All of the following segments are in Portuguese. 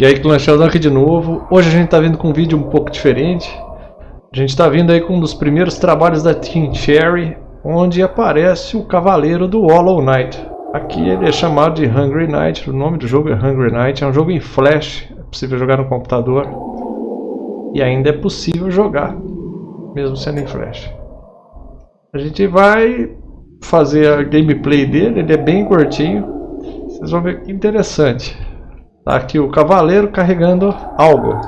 E aí, Sheldon aqui de novo. Hoje a gente tá vindo com um vídeo um pouco diferente. A gente tá vindo aí com um dos primeiros trabalhos da Team Cherry, onde aparece o Cavaleiro do Hollow Knight. Aqui ele é chamado de Hungry Knight, o nome do jogo é Hungry Knight, é um jogo em Flash, é possível jogar no computador. E ainda é possível jogar, mesmo sendo em Flash. A gente vai fazer a gameplay dele, ele é bem curtinho. Vocês vão ver que interessante. Tá aqui o cavaleiro carregando algo.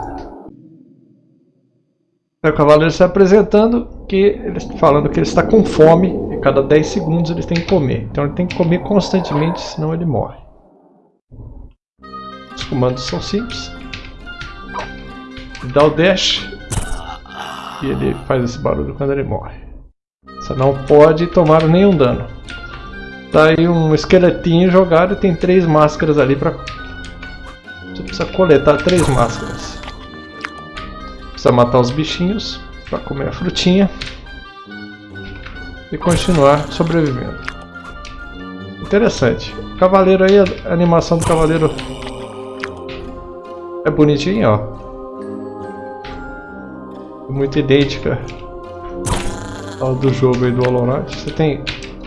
É o cavaleiro se apresentando, que ele falando que ele está com fome e cada 10 segundos ele tem que comer. Então ele tem que comer constantemente, senão ele morre. Os comandos são simples. Ele dá o dash e ele faz esse barulho quando ele morre. Você não pode tomar nenhum dano. Tá aí um esqueletinho jogado e tem três máscaras ali para você precisa coletar três máscaras. Precisa matar os bichinhos para comer a frutinha e continuar sobrevivendo. Interessante. Cavaleiro aí, a animação do cavaleiro é bonitinha, ó. Muito idêntica ao do jogo aí do Hollow Knight. Você tem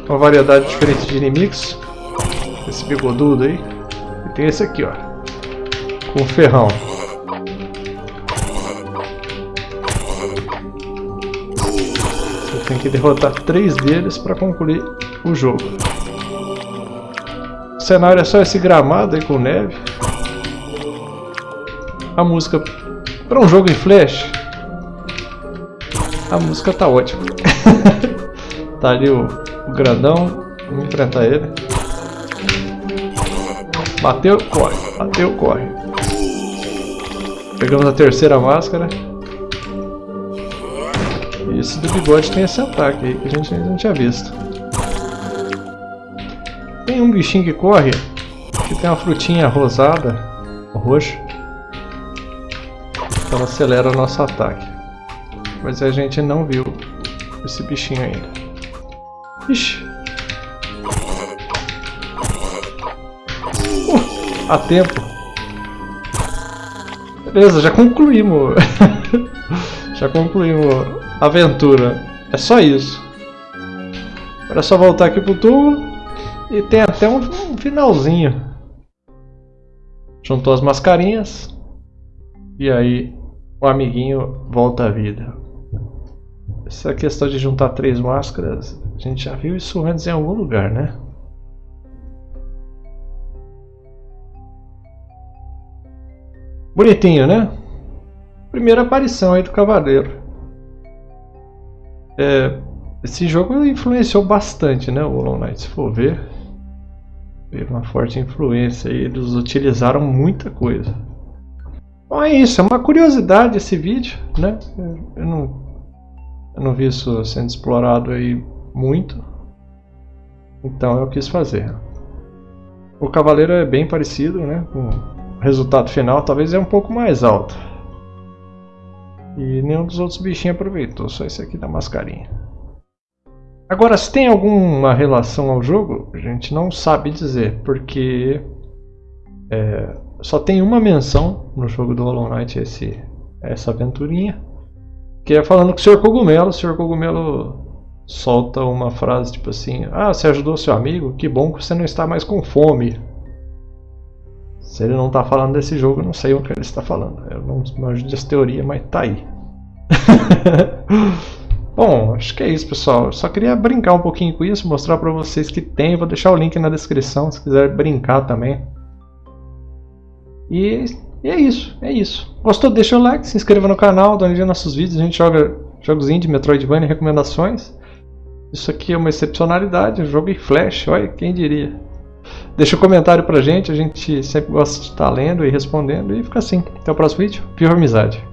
uma variedade diferente de inimigos. Esse bigodudo aí. E tem esse aqui, ó com ferrão. Você tem que derrotar três deles para concluir o jogo. O cenário é só esse gramado aí com neve. A música para um jogo em flash. A música tá ótima. tá ali o, o grandão. Vamos enfrentar ele. Bateu, corre. Bateu, corre. Pegamos a terceira máscara. E esse do bigode tem esse ataque aí que a gente não tinha visto. Tem um bichinho que corre, que tem uma frutinha rosada, roxa. Então ela acelera o nosso ataque. Mas a gente não viu esse bichinho ainda. Ixi! Uh, a tempo! Beleza, já concluímos. já concluímos a aventura. É só isso. Agora é só voltar aqui pro tubo. E tem até um, um finalzinho. Juntou as mascarinhas. E aí o amiguinho volta à vida. Essa questão de juntar três máscaras, a gente já viu isso antes em algum lugar, né? Bonitinho, né? Primeira aparição aí do Cavaleiro. É, esse jogo influenciou bastante, né? O Hollow Knight, se for ver. Teve uma forte influência aí. Eles utilizaram muita coisa. Bom, é isso. É uma curiosidade esse vídeo, né? Eu não, eu não vi isso sendo explorado aí muito. Então eu quis fazer. O Cavaleiro é bem parecido, né? Com resultado final talvez é um pouco mais alto. E nenhum dos outros bichinhos aproveitou, só esse aqui da mascarinha. Agora, se tem alguma relação ao jogo, a gente não sabe dizer, porque é, só tem uma menção no jogo do Hollow Knight, esse, essa aventurinha, que é falando com o Sr. Cogumelo. O Sr. Cogumelo solta uma frase tipo assim: Ah, você ajudou seu amigo? Que bom que você não está mais com fome. Se ele não está falando desse jogo, eu não sei o que ele está falando. Eu não manjo dessa teoria, mas tá aí. Bom, acho que é isso, pessoal. Eu só queria brincar um pouquinho com isso, mostrar para vocês que tem. Vou deixar o link na descrição se quiser brincar também. E, e é isso, é isso. Gostou? Deixa o like, se inscreva no canal, dá uma nossos vídeos. A gente joga jogos indie, Metroidvania, recomendações. Isso aqui é uma excepcionalidade, um jogo em flash, olha, quem diria. Deixa um comentário pra gente, a gente sempre gosta de estar lendo e respondendo e fica assim. Até o próximo vídeo. Viva amizade!